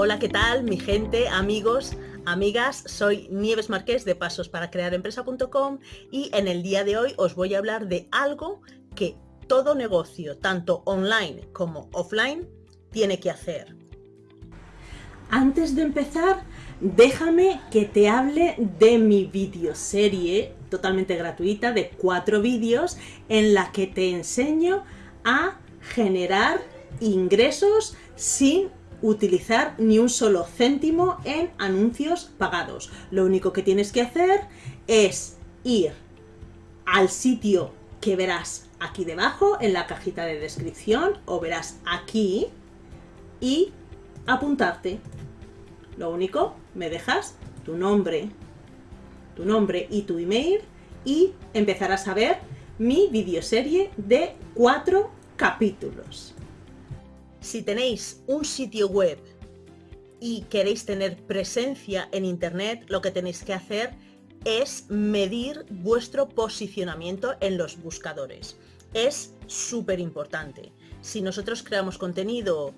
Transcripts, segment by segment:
Hola, ¿qué tal mi gente, amigos, amigas? Soy Nieves Marqués de Pasos para Crear Empresa.com y en el día de hoy os voy a hablar de algo que todo negocio, tanto online como offline, tiene que hacer. Antes de empezar, déjame que te hable de mi videoserie totalmente gratuita de cuatro vídeos en la que te enseño a generar ingresos sin utilizar ni un solo céntimo en anuncios pagados. Lo único que tienes que hacer es ir al sitio que verás aquí debajo en la cajita de descripción o verás aquí y apuntarte. Lo único, me dejas tu nombre, tu nombre y tu email y empezarás a ver mi videoserie de cuatro capítulos. Si tenéis un sitio web y queréis tener presencia en Internet, lo que tenéis que hacer es medir vuestro posicionamiento en los buscadores. Es súper importante. Si nosotros creamos contenido,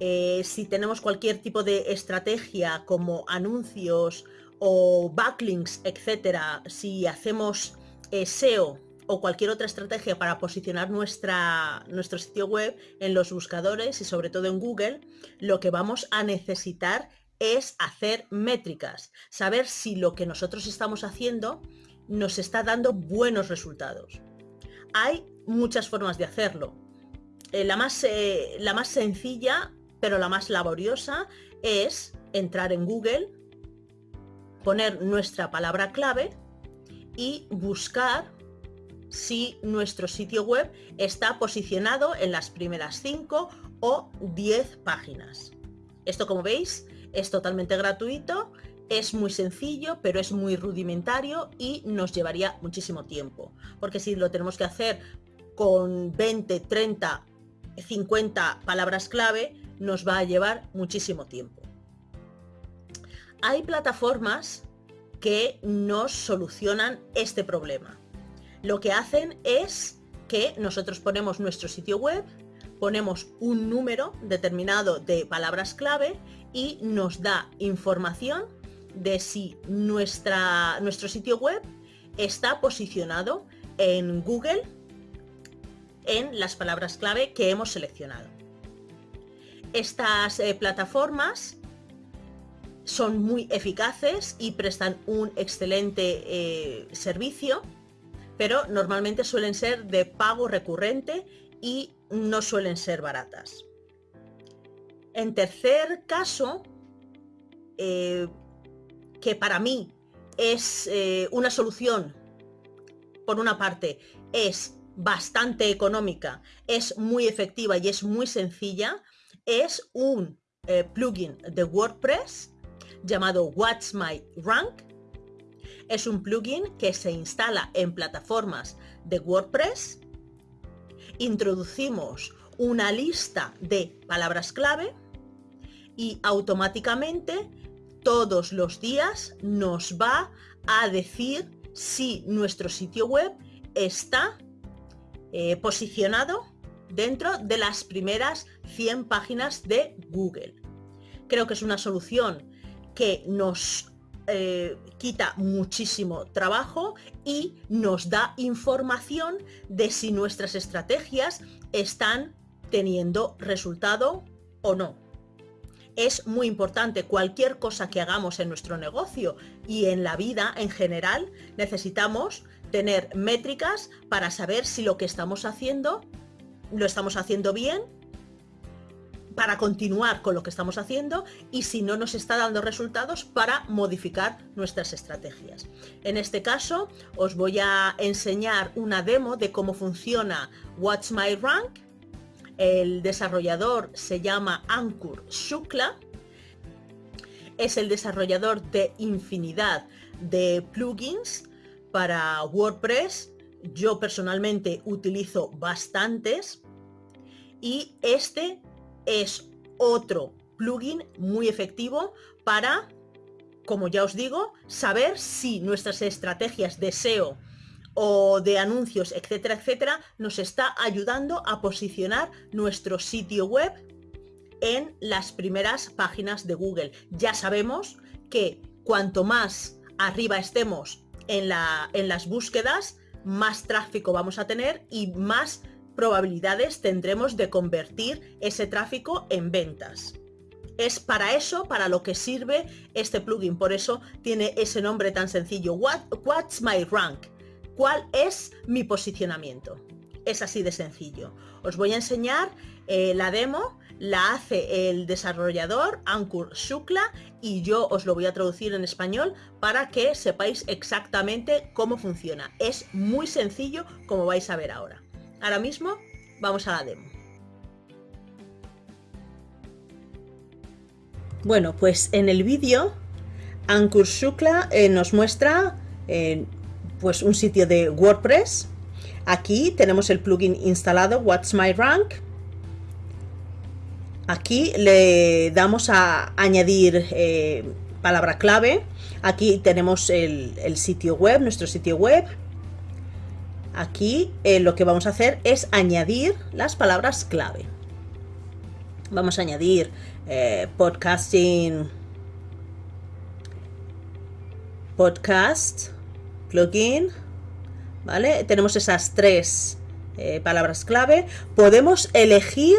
eh, si tenemos cualquier tipo de estrategia como anuncios o backlinks, etcétera, si hacemos eh, SEO o cualquier otra estrategia para posicionar nuestra, nuestro sitio web en los buscadores y sobre todo en Google, lo que vamos a necesitar es hacer métricas, saber si lo que nosotros estamos haciendo nos está dando buenos resultados. Hay muchas formas de hacerlo. Eh, la, más, eh, la más sencilla, pero la más laboriosa, es entrar en Google, poner nuestra palabra clave y buscar si nuestro sitio web está posicionado en las primeras 5 o 10 páginas. Esto como veis es totalmente gratuito, es muy sencillo, pero es muy rudimentario y nos llevaría muchísimo tiempo. Porque si lo tenemos que hacer con 20, 30, 50 palabras clave, nos va a llevar muchísimo tiempo. Hay plataformas que nos solucionan este problema lo que hacen es que nosotros ponemos nuestro sitio web, ponemos un número determinado de palabras clave y nos da información de si nuestra, nuestro sitio web está posicionado en Google en las palabras clave que hemos seleccionado. Estas eh, plataformas son muy eficaces y prestan un excelente eh, servicio pero normalmente suelen ser de pago recurrente y no suelen ser baratas. En tercer caso, eh, que para mí es eh, una solución, por una parte, es bastante económica, es muy efectiva y es muy sencilla, es un eh, plugin de WordPress llamado What's My Rank, es un plugin que se instala en plataformas de WordPress. Introducimos una lista de palabras clave y automáticamente todos los días nos va a decir si nuestro sitio web está eh, posicionado dentro de las primeras 100 páginas de Google. Creo que es una solución que nos eh, quita muchísimo trabajo y nos da información de si nuestras estrategias están teniendo resultado o no. Es muy importante, cualquier cosa que hagamos en nuestro negocio y en la vida en general, necesitamos tener métricas para saber si lo que estamos haciendo lo estamos haciendo bien para continuar con lo que estamos haciendo y si no nos está dando resultados para modificar nuestras estrategias. En este caso os voy a enseñar una demo de cómo funciona What's My Rank. El desarrollador se llama Ankur Shukla. Es el desarrollador de infinidad de plugins para WordPress. Yo personalmente utilizo bastantes y este es otro plugin muy efectivo para, como ya os digo, saber si nuestras estrategias de SEO o de anuncios, etcétera, etcétera, nos está ayudando a posicionar nuestro sitio web en las primeras páginas de Google. Ya sabemos que cuanto más arriba estemos en, la, en las búsquedas, más tráfico vamos a tener y más probabilidades tendremos de convertir ese tráfico en ventas. Es para eso, para lo que sirve este plugin. Por eso tiene ese nombre tan sencillo. what's my rank? ¿Cuál es mi posicionamiento? Es así de sencillo. Os voy a enseñar eh, la demo, la hace el desarrollador Ankur Shukla y yo os lo voy a traducir en español para que sepáis exactamente cómo funciona. Es muy sencillo como vais a ver ahora. Ahora mismo vamos a la demo. Bueno, pues en el vídeo Ankur Shukla eh, nos muestra eh, pues un sitio de WordPress. Aquí tenemos el plugin instalado, What's My Rank. Aquí le damos a añadir eh, palabra clave. Aquí tenemos el, sitio web, nuestro sitio web. Aquí lo que vamos a hacer es añadir las palabras clave. Vamos a añadir eh, podcasting, podcast, plugin, ¿vale? Tenemos esas tres eh, palabras clave. Podemos elegir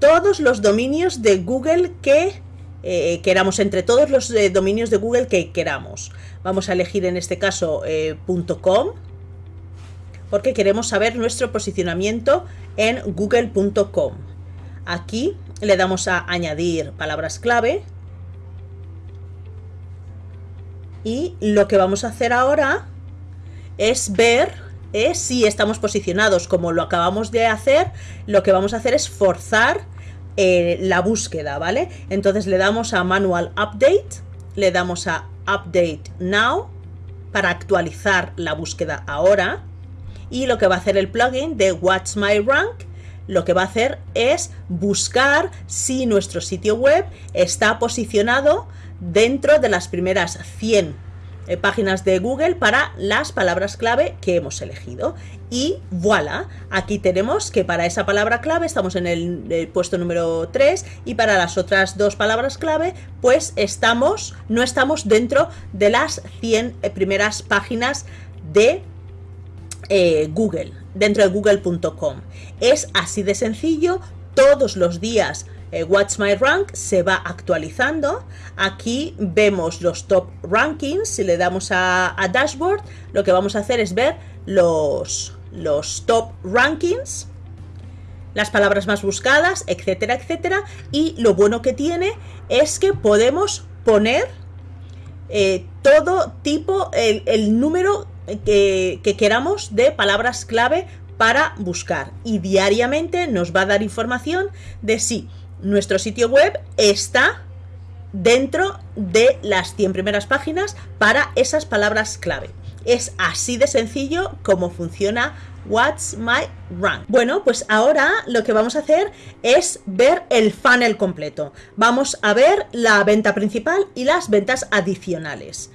todos los dominios de Google que eh, queramos, entre todos los dominios de Google que queramos. Vamos a elegir en este caso .com, porque queremos saber nuestro posicionamiento en google.com. Aquí le damos a añadir palabras clave. Y lo que vamos a hacer ahora es ver eh, si estamos posicionados como lo acabamos de hacer. Lo que vamos a hacer es forzar eh, la búsqueda, ¿vale? Entonces le damos a Manual Update, le damos a Update Now para actualizar la búsqueda ahora. Y lo que va a hacer el plugin de Watch My Rank lo que va a hacer es buscar si nuestro sitio web está posicionado dentro de las primeras 100 eh, páginas de Google para las palabras clave que hemos elegido. Y voilà, aquí tenemos que para esa palabra clave estamos en el, puesto número 3 y para las otras dos palabras clave pues estamos, no estamos dentro de las 100 eh, primeras páginas de eh, Google, dentro de google.com. Es así de sencillo, todos los días eh, Watch My Rank se va actualizando. Aquí vemos los top rankings, si le damos a, Dashboard, lo que vamos a hacer es ver los, los top rankings las palabras más buscadas, etcétera, etcétera. Y lo bueno que tiene es que podemos poner eh, todo tipo, el, el número que, queramos de palabras clave para buscar y diariamente nos va a dar información de si nuestro sitio web está dentro de las 100 primeras páginas para esas palabras clave. Es así de sencillo como funciona What's My Rank. Bueno, pues ahora lo que vamos a hacer es ver el funnel completo. Vamos a ver la venta principal y las ventas adicionales.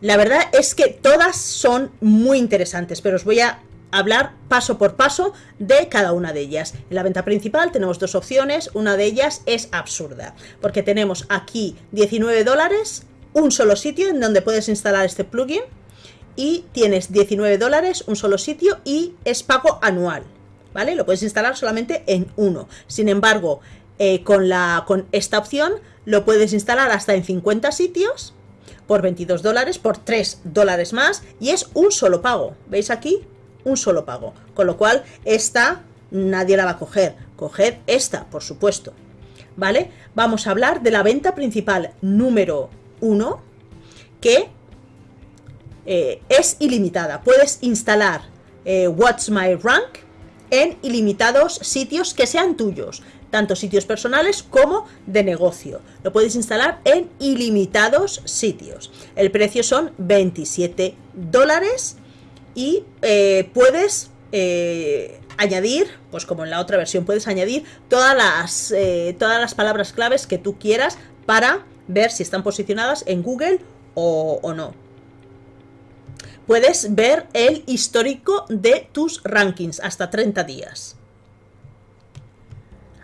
La verdad es que todas son muy interesantes, pero os voy a hablar paso por paso de cada una de ellas. En la venta principal tenemos dos opciones, una de ellas es absurda, porque tenemos aquí 19 dólares, un solo sitio en donde puedes instalar este plugin, y tienes 19 dólares, un solo sitio, y es pago anual, ¿vale? Lo puedes instalar solamente en uno. Sin embargo, eh, con, la, con esta opción lo puedes instalar hasta en 50 sitios, por 22 dólares, por 3 dólares más y es un solo pago. ¿Veis aquí? Un solo pago. Con lo cual, esta nadie la va a coger. Coged esta, por supuesto. ¿Vale? Vamos a hablar de la venta principal número 1, que eh, es ilimitada. Puedes instalar eh, What's My Rank en ilimitados sitios que sean tuyos tanto sitios personales como de negocio. Lo puedes instalar en ilimitados sitios. El precio son 27 dólares y eh, puedes eh, añadir, pues como en la otra versión, puedes añadir todas las, eh, todas las palabras claves que tú quieras para ver si están posicionadas en Google o, o no. Puedes ver el histórico de tus rankings hasta 30 días.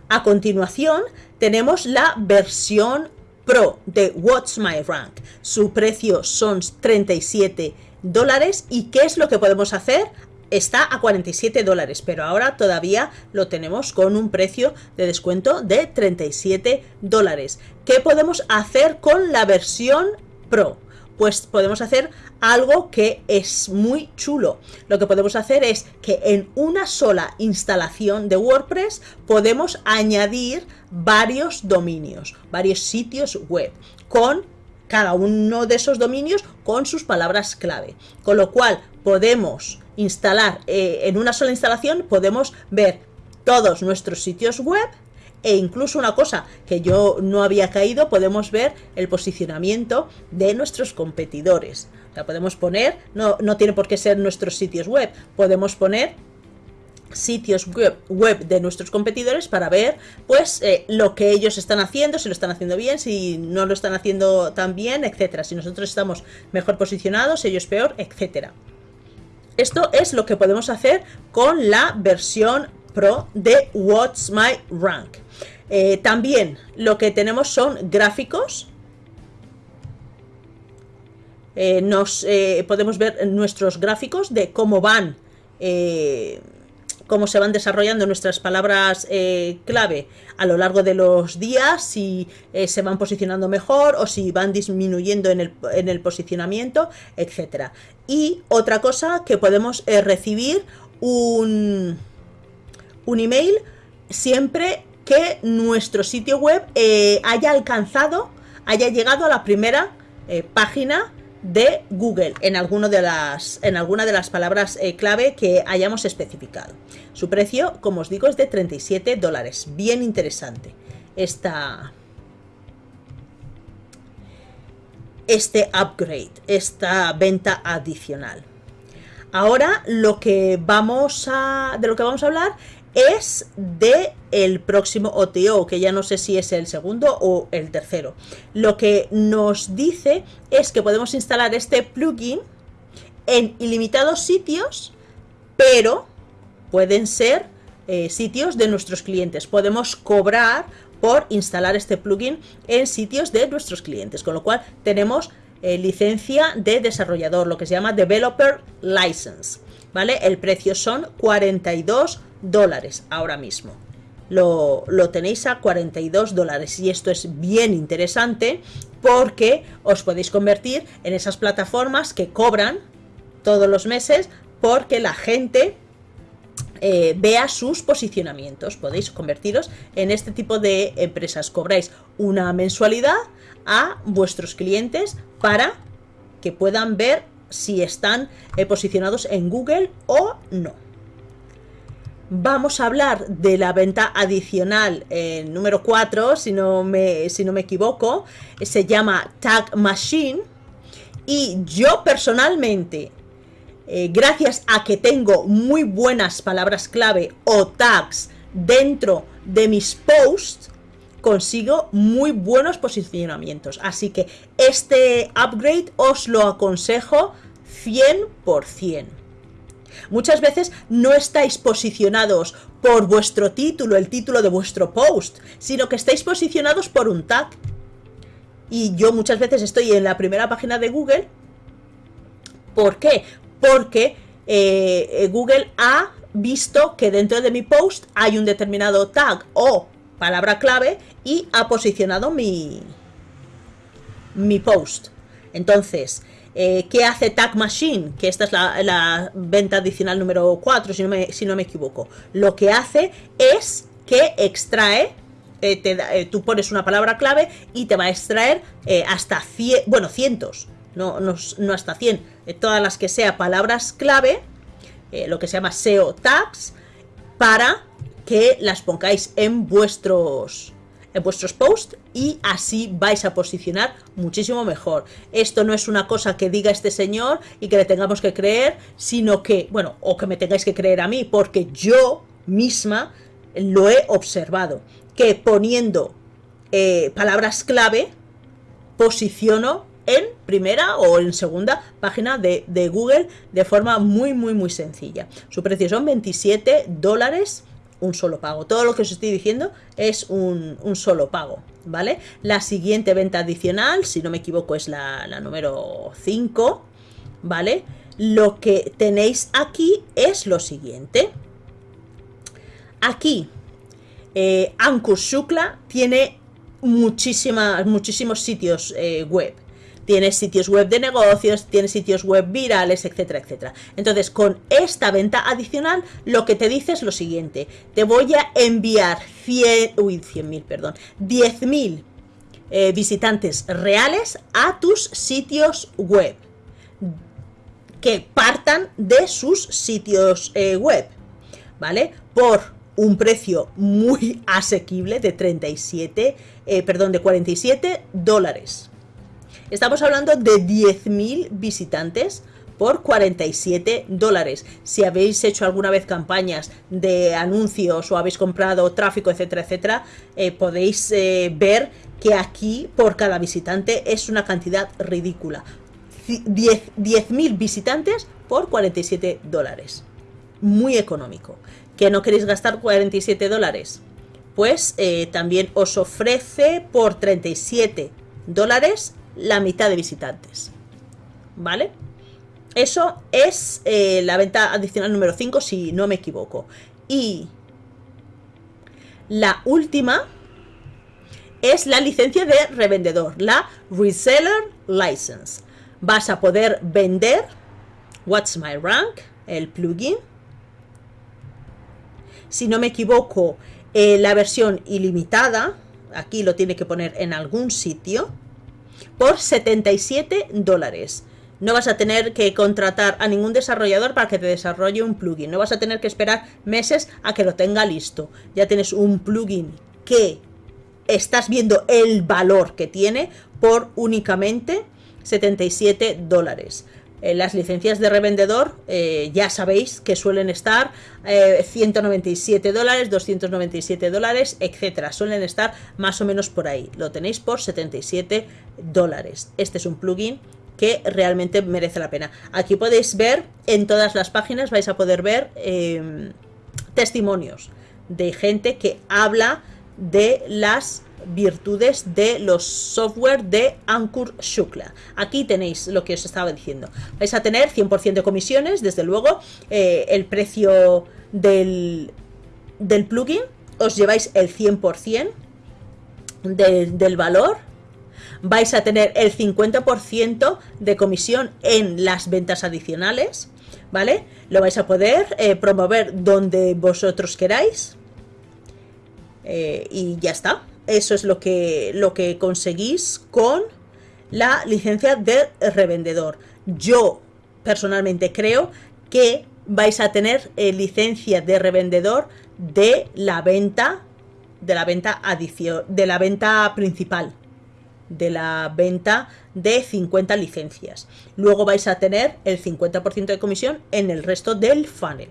A continuación tenemos la versión Pro de What's My Rank. Su precio son 37 dólares. ¿Y qué es lo que podemos hacer? Está a 47 dólares, pero ahora todavía lo tenemos con un precio de descuento de 37 dólares. ¿Qué podemos hacer con la versión Pro? Pues podemos hacer algo que es muy chulo. Lo que podemos hacer es que en una sola instalación de WordPress podemos añadir varios dominios, varios sitios web con cada uno de esos dominios con sus palabras clave. Con lo cual podemos instalar eh, en una sola instalación, podemos ver todos nuestros sitios web e incluso una cosa que yo no había caído, podemos ver el posicionamiento de nuestros competidores. Sea, podemos poner, no, no tiene por qué ser nuestros sitios web, podemos poner sitios web, web, de nuestros competidores para ver pues eh, lo que ellos están haciendo, si lo están haciendo bien, si no lo están haciendo tan bien, etcétera. Si nosotros estamos mejor posicionados, ellos peor, etcétera. Esto es lo que podemos hacer con la versión Pro de What's My Rank. Eh, también lo que tenemos son gráficos. Eh, nos eh, podemos ver nuestros gráficos de cómo van, cómo se van desarrollando nuestras palabras clave a lo largo de los días, si se van posicionando mejor o si van disminuyendo en el, en el posicionamiento, etcétera. Y otra cosa que podemos recibir un, un email siempre que nuestro sitio web eh, haya alcanzado, haya llegado a la primera eh, página de Google en, de las, alguna de las palabras eh, clave que hayamos especificado. Su precio, como os digo, es de 37 dólares. Bien interesante esta, este upgrade, esta venta adicional. Ahora lo que vamos a, de lo que vamos a hablar es de el próximo OTO, que ya no sé si es el segundo o el tercero. Lo que nos dice es que podemos instalar este plugin en ilimitados sitios, pero pueden ser eh, sitios de nuestros clientes. Podemos cobrar por instalar este plugin en sitios de nuestros clientes, con lo cual tenemos eh, licencia de desarrollador, lo que se llama Developer License. ¿Vale? El precio son 42 dólares ahora mismo. Lo, tenéis a 42 dólares y esto es bien interesante porque os podéis convertir en esas plataformas que cobran todos los meses porque la gente eh, vea sus posicionamientos. Podéis convertiros en este tipo de empresas. Cobráis una mensualidad a vuestros clientes para que puedan ver si están eh, posicionados en Google o no. Vamos a hablar de la venta adicional eh, número 4, si no, me, si no me equivoco, se llama Tag Machine. Y yo personalmente, eh, gracias a que tengo muy buenas palabras clave o tags dentro de mis posts, consigo muy buenos posicionamientos. Así que este upgrade os lo aconsejo 100%. Muchas veces no estáis posicionados por vuestro título, el título de vuestro post, sino que estáis posicionados por un tag. Y yo muchas veces estoy en la primera página de Google. ¿Por qué? Porque eh, Google ha visto que dentro de mi post hay un determinado tag o palabra clave y ha posicionado mi, mi post. Entonces, eh, ¿Qué hace Tag Machine? Que esta es la, venta adicional número 4, si no, me, si no me equivoco. Lo que hace es que extrae eh, eh, tú pones una palabra clave y te va a extraer hasta 100, bueno, cientos, no, no, hasta 100, todas las que sea palabras clave, lo que se llama SEO tags, para que las pongáis en vuestros en vuestros posts y así vais a posicionar muchísimo mejor. Esto no es una cosa que diga este señor y que le tengamos que creer, sino que, bueno, o que me tengáis que creer a mí, porque yo misma lo he observado, que poniendo eh, palabras clave posiciono en primera o en segunda página de, Google de forma muy muy muy sencilla. Su precio son 27 dólares un solo pago. Todo lo que os estoy diciendo es un, solo pago, ¿vale? La siguiente venta adicional, si no me equivoco, es la, número 5, ¿vale? Lo que tenéis aquí es lo siguiente. Aquí, eh, Shukla tiene muchísimos sitios eh, web. Tienes sitios web de negocios, tienes sitios web virales, etcétera, etcétera. Entonces, con esta venta adicional, lo que te dice es lo siguiente. Te voy a enviar 100, uy, 100.000, perdón, 10.000 eh, visitantes reales a tus sitios web. Que partan de sus sitios eh, web. ¿Vale? Por un precio muy asequible de 37, eh, perdón, de 47 dólares. Estamos hablando de 10.000 visitantes por 47 dólares. Si habéis hecho alguna vez campañas de anuncios o habéis comprado tráfico, etcétera, etcétera, eh, podéis eh, ver que aquí por cada visitante es una cantidad ridícula. 10.000 visitantes por 47 dólares. Muy económico. ¿Que no queréis gastar 47 dólares? Pues eh, también os ofrece por 37 dólares la mitad de visitantes. ¿Vale? Eso es eh, la venta adicional número 5, si no me equivoco. Y la última es la licencia de revendedor, la Reseller License. Vas a poder vender What's My Rank, el plugin. Si no me equivoco, eh, la versión ilimitada, aquí lo tiene que poner en algún sitio por 77 dólares. No vas a tener que contratar a ningún desarrollador para que te desarrolle un plugin. No vas a tener que esperar meses a que lo tenga listo. Ya tienes un plugin que estás viendo el valor que tiene por únicamente 77 dólares. Eh, las licencias de revendedor eh, ya sabéis que suelen estar 197 eh, dólares, 297 dólares, etcétera. Suelen estar más o menos por ahí. Lo tenéis por 77 dólares. Este es un plugin que realmente merece la pena. Aquí podéis ver, en todas las páginas vais a poder ver em, testimonios de gente que habla de las virtudes de los software de Ankur Shukla. Aquí tenéis lo que os estaba diciendo. Vais a tener 100% de comisiones, desde luego, eh, el precio del, del plugin, os lleváis el 100% del valor, vais a tener el 50% de comisión en las ventas adicionales, ¿vale? Lo vais a poder eh, promover donde vosotros queráis. Eh, y ya está eso es lo que, lo que conseguís con la licencia de revendedor. Yo personalmente creo que vais a tener eh, licencia de revendedor de la venta de la venta adición de la venta principal de la venta de 50 licencias. Luego vais a tener el 50% de comisión en el resto del funnel.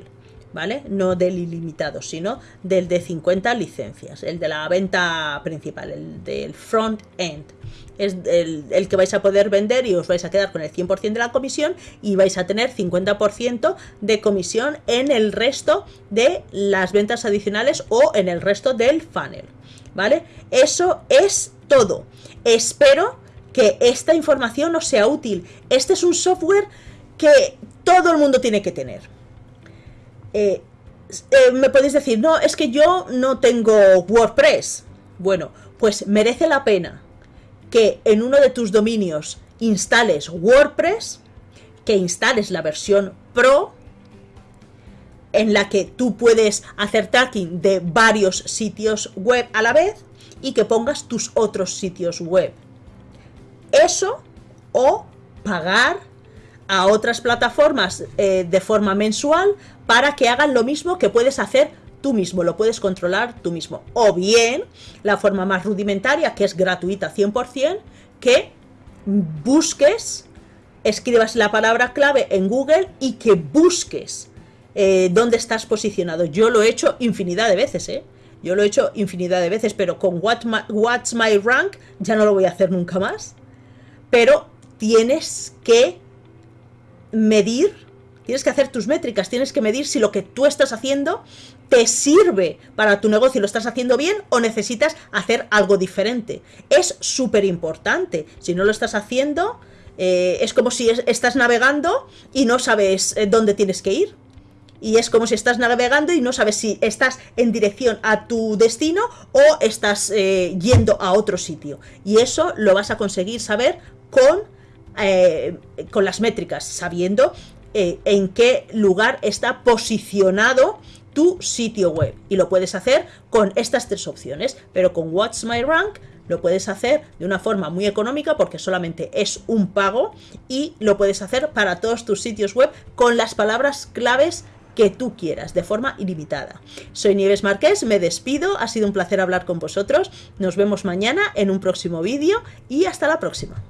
¿Vale? No del ilimitado, sino del de 50 licencias, el de la venta principal, el del front end. Es el, que vais a poder vender y os vais a quedar con el 100% de la comisión y vais a tener 50% de comisión en el resto de las ventas adicionales o en el resto del funnel, ¿vale? Eso es todo. Espero que esta información os sea útil. Este es un software que todo el mundo tiene que tener. Eh, eh, me podéis decir, no, es que yo no tengo WordPress. Bueno, pues merece la pena que en uno de tus dominios instales WordPress, que instales la versión Pro, en la que tú puedes hacer tracking de varios sitios web a la vez y que pongas tus otros sitios web. Eso o pagar a otras plataformas eh, de forma mensual para que hagan lo mismo que puedes hacer tú mismo, lo puedes controlar tú mismo. O bien, la forma más rudimentaria, que es gratuita 100%, que busques, escribas la palabra clave en Google y que busques eh, dónde estás posicionado. Yo lo he hecho infinidad de veces, ¿eh? Yo lo he hecho infinidad de veces, pero con What's My Rank ya no lo voy a hacer nunca más. Pero tienes que medir tienes que hacer tus métricas, tienes que medir si lo que tú estás haciendo te sirve para tu negocio lo estás haciendo bien o necesitas hacer algo diferente. Es súper importante. Si no lo estás haciendo, eh, es como si estás navegando y no sabes eh, dónde tienes que ir. Y es como si estás navegando y no sabes si estás en dirección a tu destino o estás eh, yendo a otro sitio. Y eso lo vas a conseguir saber con, con las métricas, sabiendo en qué lugar está posicionado tu sitio web. Y lo puedes hacer con estas tres opciones, pero con What's My Rank lo puedes hacer de una forma muy económica porque solamente es un pago y lo puedes hacer para todos tus sitios web con las palabras claves que tú quieras, de forma ilimitada. Soy Nieves Marqués, me despido, ha sido un placer hablar con vosotros, nos vemos mañana en un próximo vídeo y hasta la próxima.